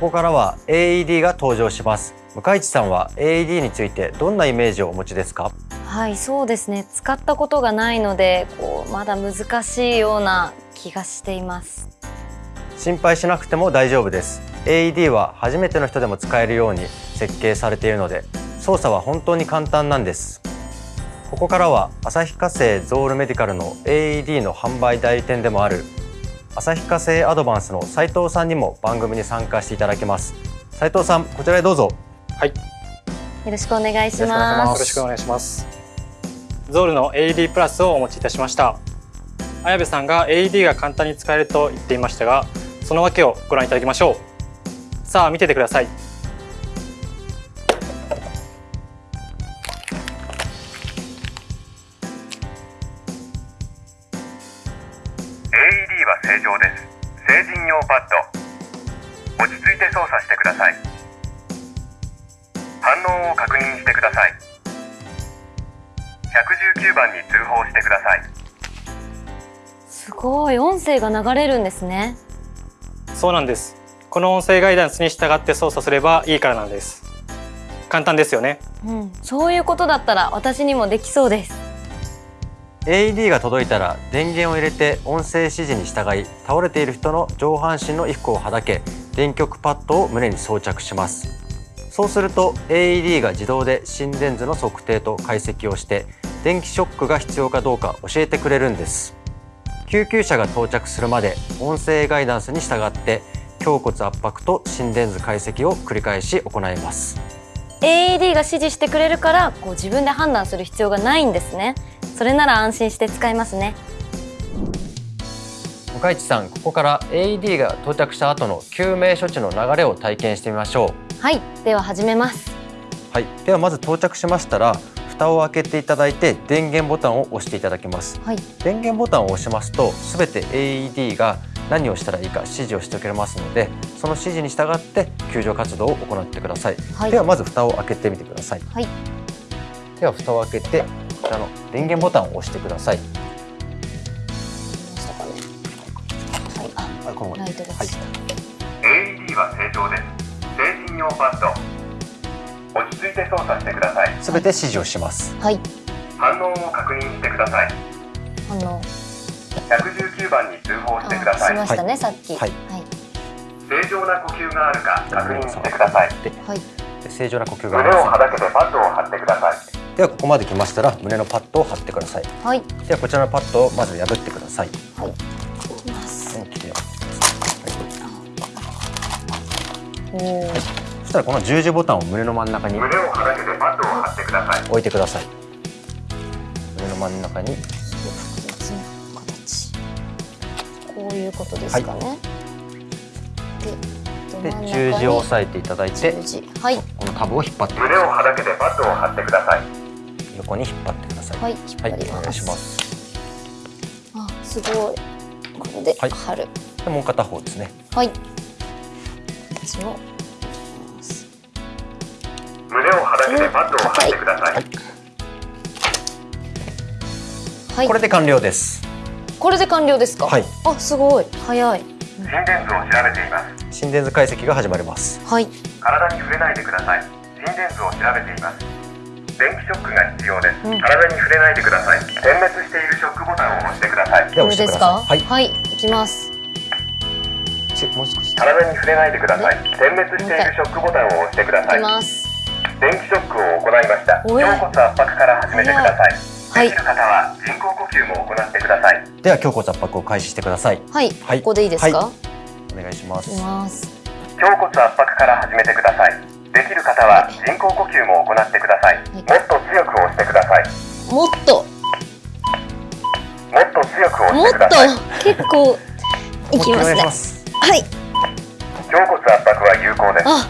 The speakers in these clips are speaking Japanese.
こからは AED が登場します。向井地さんは AED についてどんなイメージをお持ちですか？はいそうですね。使ったことがないのでこうまだ難しいような気がしています。心配しなくても大丈夫です。AED は初めての人でも使えるように設計されているので操作は本当に簡単なんです。ここからは旭化成ゾールメディカルの AED の販売代理店でもある旭化成アドバンスの斉藤さんにも番組に参加していただきます。斉藤さんこちらへどうぞ。はい。よよろしくお願いしまますろしくお願いします。ゾールの AED プラスをお持ちいたしました。綾部さんが AED が簡単に使えると言っていましたがその訳をご覧いただきましょう。さあ見ててくださいは正常です。成人用パッド。落ち着いて操作してください。反応を確認してください。119番に通報してください。すすごい音声が流れるんですね。そうなんです。この音声ガイダンスに従って操作すればいいからなんです。簡単ですよね。うん。そういうことだったら私にもできそうです AED が届いたら電源を入れて音声指示に従い倒れている人の上半身の衣服をはだけ電極パッドを胸に装着します。そうすると AED が自動で心電図の測定と解析をして電気ショックが必要かどうか教えてくれるんです。救急車が到着するまで音声ガイダンスに従って胸骨圧迫と心電図解析を繰り返し行います。AED が指示してくれるからこう自分で判断する必要がないんですね。それなら安心して使えますね。向井地さんここから AED が到着した後の救命処置の流れを体験してみましょう。はいでは始めます。はい、ではまず到着しましたら蓋を開けていただいて電源ボタンを押していただきます。はい。電源ボタンを押しますとすべて AED が何をしたらいいか指示をしてくれますのでその指示に従って救助活動を行ってください、はい。ではまず蓋を開けてみてください。はい。では蓋を開けてこちらの電源ボタンを押してください。はい。ライトがはい。ついた AED は正常です。成人用パッド。落ち着いて操作してください。すべて指示をします。はい。反応を確認してください。あの119番に通報してくだあさい。しましたね、さっき。はい。はい。正常な呼吸があるか確認してください。ではい。で正常な呼吸があ胸をはだけてパッドを貼ってください。ではここまで来ましたら胸のパッドを貼ってください。はい。ではこちらのパッドをまず破ってください。はい。い。きます。大きく破っておおそしたらこの十字ボタンを胸の真ん中に胸をはだけてパッドを貼ってください。置いてください。胸の真ん中に。こういうことですかね、でで十字を押さえていただいてはい。このタブを引っ張ってく胸をはだけてパッドを貼ってください。横に引っ張ってください。はい引っ張りお願いします。あすごい。これではい。貼る。でもう片方ですね。はい、こっちも。胸をはだけてパッドを貼ってください。はい。これで完了です。これで完了ですか？はい。あすごい。早い。心電図を調べています心電図解析が始まります。はい。体に触れないでください。心電図を調べています。電気ショックが必要です、うん。体に触れないでください。点滅しているショックボタンを押してください。では押してくだこれですか？さいはい。はい、いきます。ちもう少し。体に触れないでください。点滅しているショックボタンを押してくだいさい。きます。電気ショックを行いました。胸骨圧迫から始めてください。はい。できる方は人工呼吸も行ってください。では胸骨圧迫を開始してください。はい、はい。ここでいいですか、はお願いします。胸骨圧迫から始めてください。できる方は人工呼吸も行ってください。もっと強く押してください。もっと。もっと強くもっ押してください。と。結構いきますね。ます。はい。胸骨圧迫は有効です。あ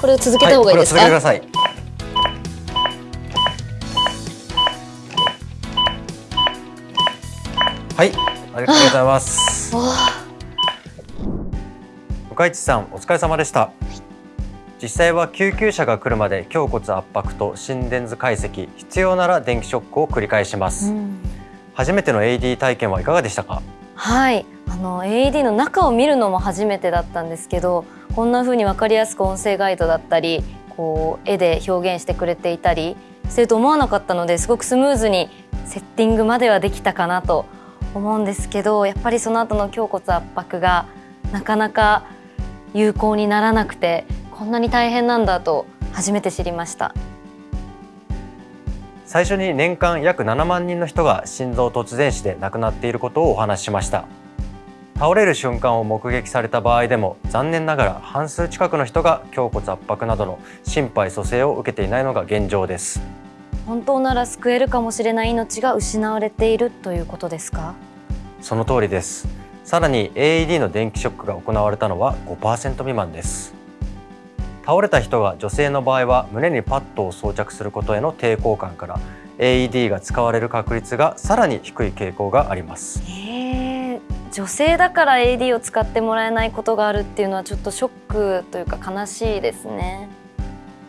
これを続けた方がいいですか、はい、これを続けてください。はいありがとうございます。わ向井地さんお疲れ様でした。実際は救急車が来るまで胸骨圧迫と心電図解析必要なら電気ショックを繰り返しまあす、うん。初めての AD 体験はいかがでしたか？はい。あの AED の中を見るのも初めてだったんですけどこんな風に分かりやすく音声ガイドだったりこう絵で表現してくれていたりすると思わなかったのですごくスムーズにセッティングまではできたかなと思うんですけどやっぱりその後の胸骨圧迫がなかなか有効にならなくてこんなに大変なんだと初めて知りました。最初に年間約7万人の人が心臓突然死で亡くなっていることをお話ししました。倒れる瞬間を目撃された場合でも残念ながら半数近くの人が胸骨圧迫などの心肺蘇生を受けていないのが現状です。本当なら救えるかもしれない命が失われているということですか？その通りですさらに AED の電気ショックが行われたのは5%未満です。倒れた人が女性の場合は胸にパッドを装着することへの抵抗感から AED が使われる確率がさらに低い傾向があります。え。ー、女性だから AD を使ってもらえないことがあるっていうのはちょっとショックというか悲しいですね。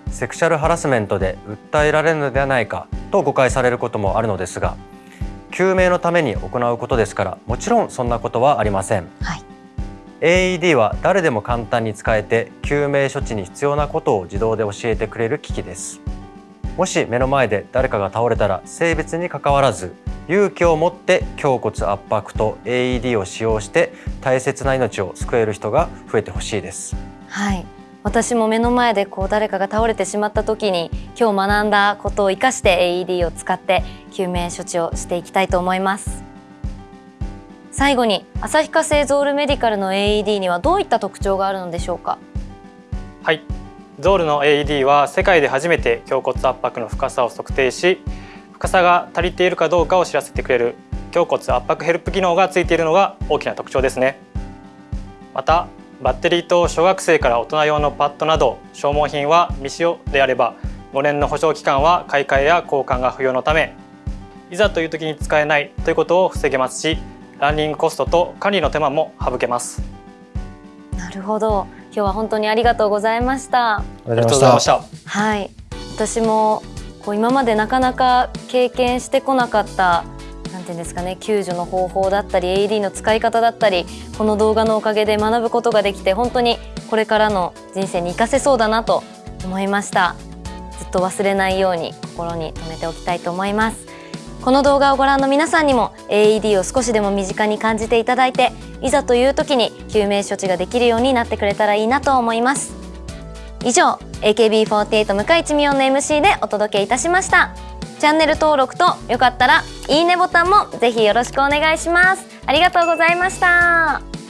セクシャルハラスメントで訴えられるのではないかと誤解されることもあるのですが救命のために行うことですからもちろんそんなことはありません、はい。AED は誰でも簡単に使えて救命処置に必要なことを自動で教えてくれる機器です。もし目の前で誰かが倒れたら性別にかかわらず勇気を持って胸骨圧迫と AED を使用して大切な命を救える人が増えてほしいです。はい私も目の前でこう誰かが倒れてしまった時に今日学んだことを生かして AED を使って救命処置をしていきたいと思います。最後に旭化成ゾールメディカルの AED にはどういった特徴があるのでしょうか？はい。ゾールの AED は世界で初めて胸骨圧迫の深さを測定し深さが足りているかどうかを知らせてくれる胸骨圧迫ヘルプ機能がついているのが大きな特徴ですね。またバッテリーと小学生から大人用のパッドなど消耗品は未使用であれば5年の保証期間は買い替えや交換が不要のためいざという時に使えないということを防げますしランニングコストと管理の手間も省けます。なるほど。今日は本当にありがとうございました。ありありがとうございました。はい。私もこう今までなかなか経験してこなかったなんていうんですかね救助の方法だったり AED の使い方だったりこの動画のおかげで学ぶことができて本当にこれからの人生に活かせそうだなと思いました。ずっと忘れないように心に留めておきたいと思います。この動画をご覧の皆さんにも AED を少しでも身近に感じていただいていざという時に救命処置ができるようになってくれたらいいなと思います。以上 AKB48 向井地美音の MC でお届けいたしました。チャンネル登録とよかったらいいねボタンもぜひよろしくお願いします。ありがとうございました。